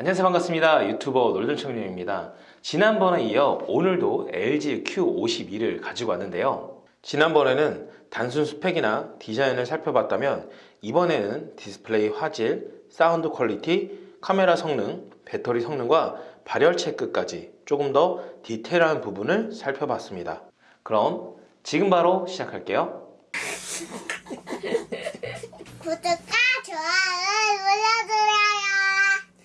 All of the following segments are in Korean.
안녕하세요. 반갑습니다. 유튜버 놀던청년입니다. 지난번에 이어 오늘도 LG Q52를 가지고 왔는데요. 지난번에는 단순 스펙이나 디자인을 살펴봤다면 이번에는 디스플레이 화질, 사운드 quality, 카메라 성능, 배터리 성능과 발열 체크까지 조금 더 디테일한 부분을 살펴봤습니다. 그럼 지금 바로 시작할게요. 구독과 좋아요를 눌러주세요.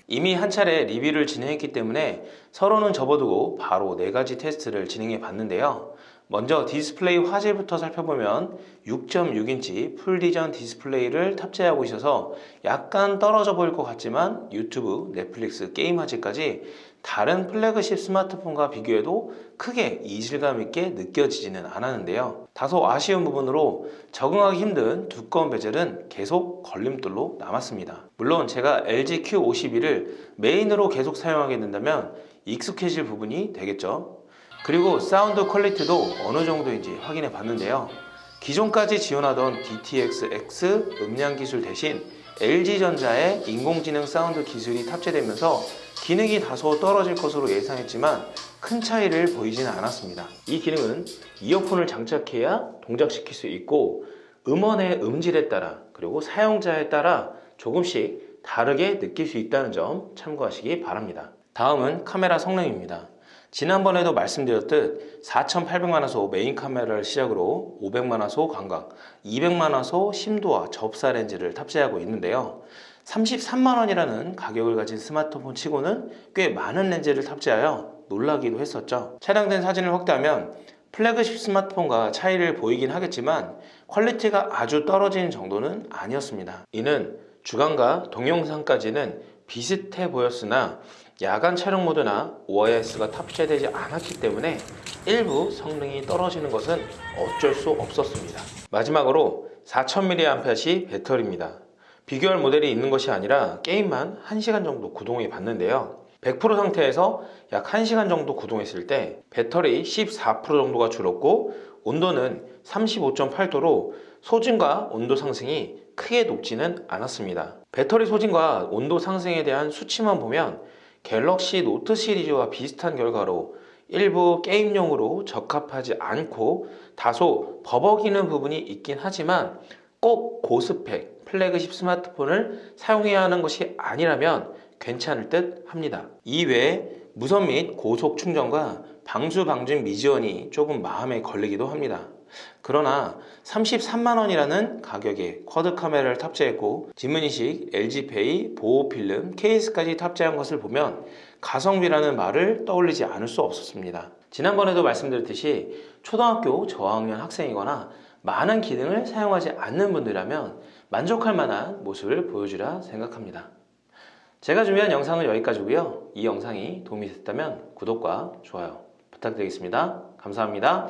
이미 한 차례 리뷰를 진행했기 때문에 서론은 접어두고 바로 네 가지 테스트를 진행해 봤는데요. 먼저 디스플레이 화질부터 살펴보면 6.6인치 FullVision 디스플레이를 탑재하고 있어서 약간 떨어져 보일 것 같지만 유튜브, 넷플릭스, 게임 화질까지 다른 플래그십 스마트폰과 비교해도 크게 이질감 있게 느껴지지는 않았는데요. 다소 아쉬운 부분으로 적응하기 힘든 두꺼운 bezel은 계속 걸림돌로 남았습니다. 물론 제가 LG Q52를 메인으로 계속 사용하게 된다면 익숙해질 부분이 되겠죠. 그리고 사운드 quality도 어느 정도인지 확인해 봤는데요. 기존까지 지원하던 DTS:X 음향 기술 대신 LG전자의 인공지능 사운드 기술이 탑재되면서 기능이 다소 떨어질 것으로 예상했지만 큰 차이를 보이지는 않았습니다. 이 기능은 이어폰을 장착해야 동작시킬 수 있고 음원의 음질에 따라 그리고 사용자에 따라 조금씩 다르게 느낄 수 있다는 점 참고하시기 바랍니다. 다음은 카메라 성능입니다. 지난번에도 말씀드렸듯 4800만화소 메인 카메라를 시작으로 500만화소 광각, 200만화소 심도와 접사 렌즈를 탑재하고 있는데요. 33만원이라는 가격을 가진 스마트폰 치고는 꽤 많은 렌즈를 탑재하여 놀라기도 했었죠. 촬영된 사진을 확대하면 플래그십 스마트폰과 차이를 보이긴 하겠지만 quality가 아주 떨어지는 정도는 아니었습니다. 이는 주간과 동영상까지는 비슷해 보였으나 야간 촬영 모드나 OIS가 탑재되지 않았기 때문에 일부 성능이 떨어지는 것은 어쩔 수 없었습니다. 마지막으로 4000mAh의 배터리입니다. 비교할 모델이 있는 것이 아니라 게임만 1시간 정도 구동해 봤는데요. 100% 상태에서 약 1시간 정도 구동했을 때 배터리 14% 정도가 줄었고 온도는 35.8도로 소진과 온도 상승이 크게 높지는 않았습니다. 배터리 소진과 온도 상승에 대한 수치만 보면 갤럭시 노트 시리즈와 비슷한 결과로 일부 게임용으로 적합하지 않고 다소 버벅이는 부분이 있긴 하지만 꼭 고스펙 플래그십 스마트폰을 사용해야 하는 것이 아니라면 괜찮을 듯 합니다. 이외에 무선 및 고속 충전과 방수 방진 미지원이 조금 마음에 걸리기도 합니다. 그러나 33만원이라는 가격에 쿼드 카메라를 탑재했고 지문인식, LG페이, 보호필름, 케이스까지 탑재한 것을 보면 가성비라는 말을 떠올리지 않을 수 없었습니다. 지난번에도 말씀드렸듯이 초등학교 저학년 학생이거나 많은 기능을 사용하지 않는 분들이라면 만족할 만한 모습을 보여주라 생각합니다. 제가 준비한 영상은 여기까지고요. 이 영상이 도움이 됐다면 구독과 좋아요 부탁드리겠습니다. 감사합니다.